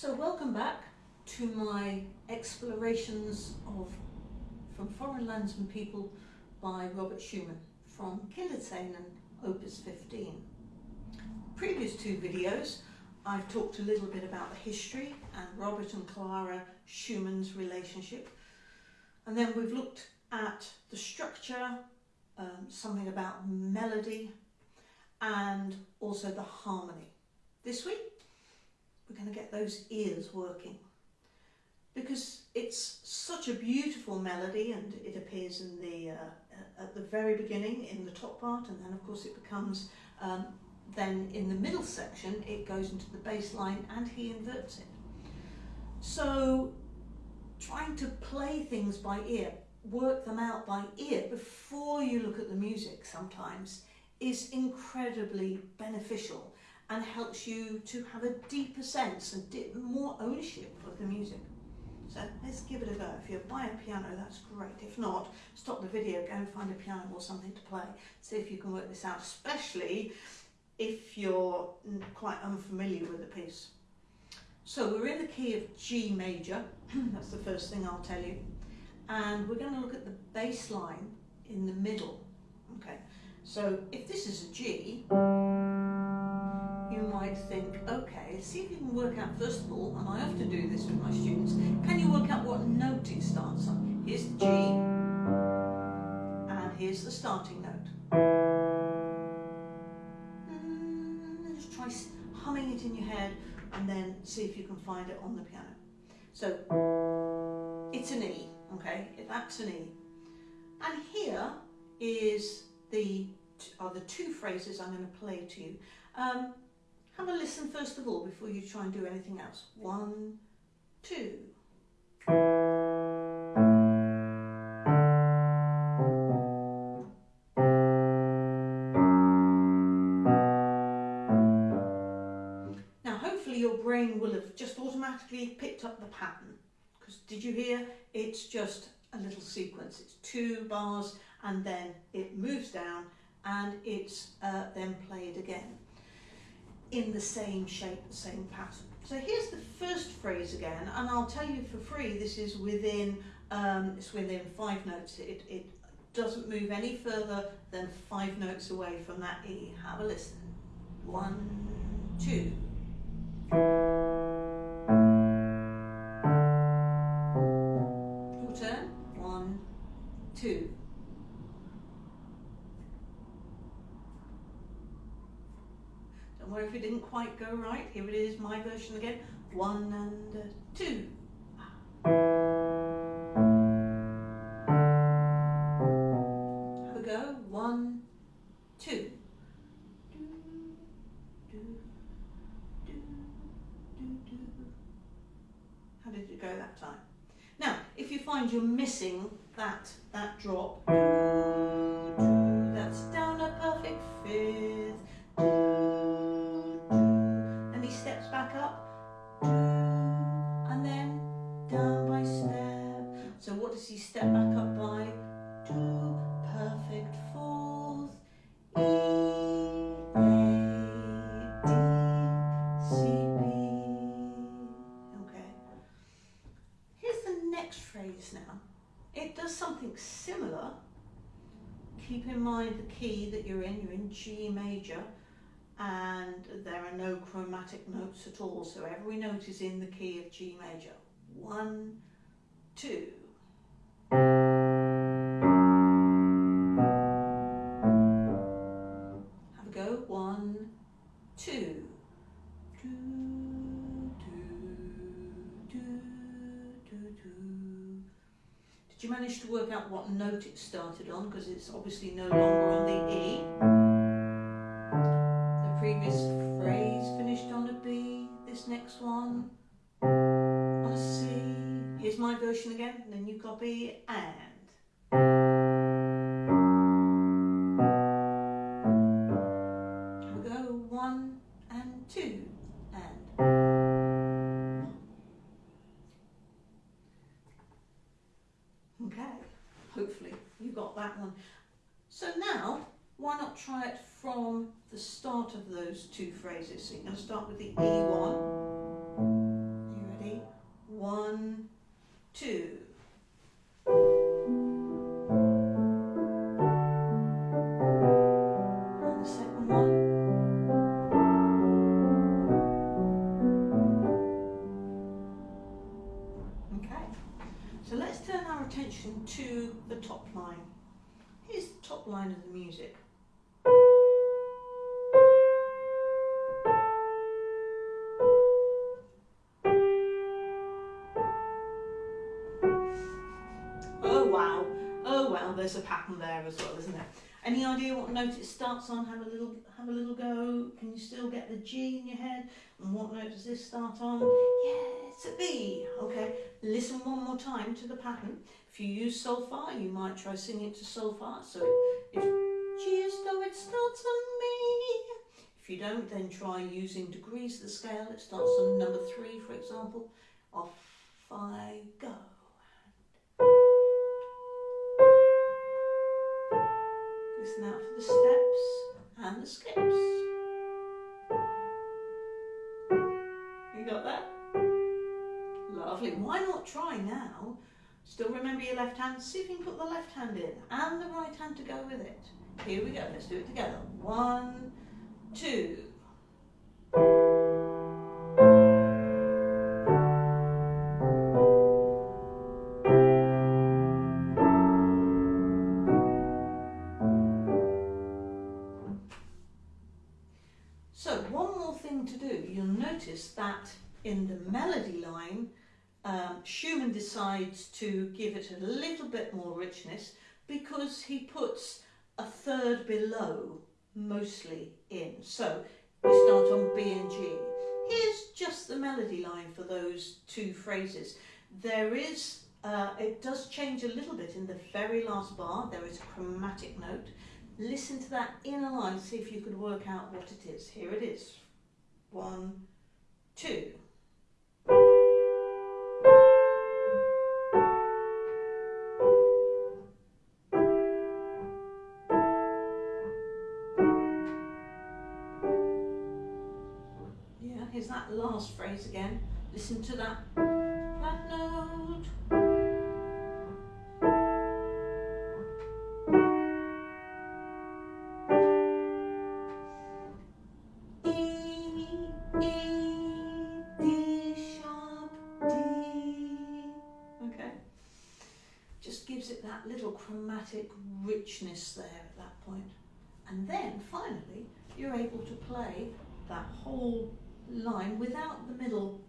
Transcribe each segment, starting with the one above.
So welcome back to my explorations of From Foreign Lands and People by Robert Schumann from Kinderszenen Opus 15. Previous two videos I've talked a little bit about the history and Robert and Clara Schumann's relationship and then we've looked at the structure, um, something about melody and also the harmony. This week we're going to get those ears working because it's such a beautiful melody and it appears in the uh, at the very beginning in the top part and then of course it becomes um, then in the middle section it goes into the bass line and he inverts it. So trying to play things by ear, work them out by ear before you look at the music sometimes is incredibly beneficial and helps you to have a deeper sense and more ownership of the music. So let's give it a go. If you buy a piano, that's great. If not, stop the video, go and find a piano or something to play. See if you can work this out, especially if you're quite unfamiliar with the piece. So we're in the key of G major, that's the first thing I'll tell you. And we're going to look at the bass line in the middle. Okay, so if this is a G, might think, okay, see if you can work out first of all, and I often do this with my students, can you work out what note it starts on? Here's the G, and here's the starting note. And just try humming it in your head, and then see if you can find it on the piano. So, it's an E, okay, that's an E. And here is the are the two phrases I'm going to play to you. Um, have a listen first of all before you try and do anything else. One, two. Now hopefully your brain will have just automatically picked up the pattern. Because did you hear? It's just a little sequence. It's two bars and then it moves down and it's uh, then played again in the same shape, the same pattern. So here's the first phrase again, and I'll tell you for free, this is within, um, it's within five notes. It, it doesn't move any further than five notes away from that E. Have a listen. One, two. Right, here it is, my version again. One and two. Have a go. One, two. How did it go that time? Now, if you find you're missing that, that drop, that's down a perfect fifth, Phrase now. It does something similar. Keep in mind the key that you're in, you're in G major and there are no chromatic notes at all, so every note is in the key of G major. One, two. Did you manage to work out what note it started on? Because it's obviously no longer on the E The previous phrase finished on a B, this next one on a C. Here's my version again, the new copy, and. Why not try it from the start of those two phrases. So you're start with the E1, One, two. The second one. Okay, so let's turn our attention to the top line. Here's the top line of the music. There's a pattern there as well, isn't there? Any idea what note it starts on? Have a little have a little go. Can you still get the G in your head? And what note does this start on? Yeah, it's a B. Okay, listen one more time to the pattern. If you use solfa, you might try singing it to solfa. So if G is though it starts on me. If you don't, then try using degrees of the scale. It starts on number three, for example. Off I go. Listen out for the steps and the skips. You got that? Lovely. Why not try now? Still remember your left hand. See if you can put the left hand in and the right hand to go with it. Here we go. Let's do it together. One, two. Notice that in the melody line, um, Schumann decides to give it a little bit more richness because he puts a third below mostly in. So we start on B and G. Here's just the melody line for those two phrases. There is, uh, it does change a little bit in the very last bar. There is a chromatic note. Listen to that inner line, see if you could work out what it is. Here it is. One, two. Yeah, here's that last phrase again. Listen to that, that chromatic richness there at that point. And then finally, you're able to play that whole line without the middle,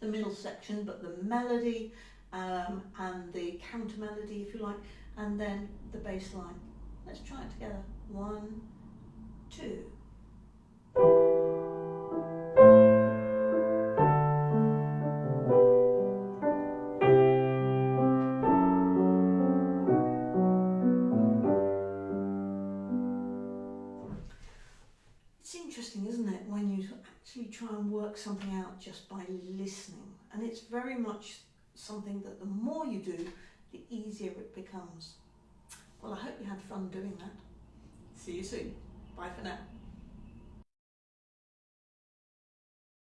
the middle section, but the melody um, and the counter melody, if you like, and then the bass line. Let's try it together. One, two. You actually try and work something out just by listening. And it's very much something that the more you do, the easier it becomes. Well, I hope you had fun doing that. See you soon. Bye for now.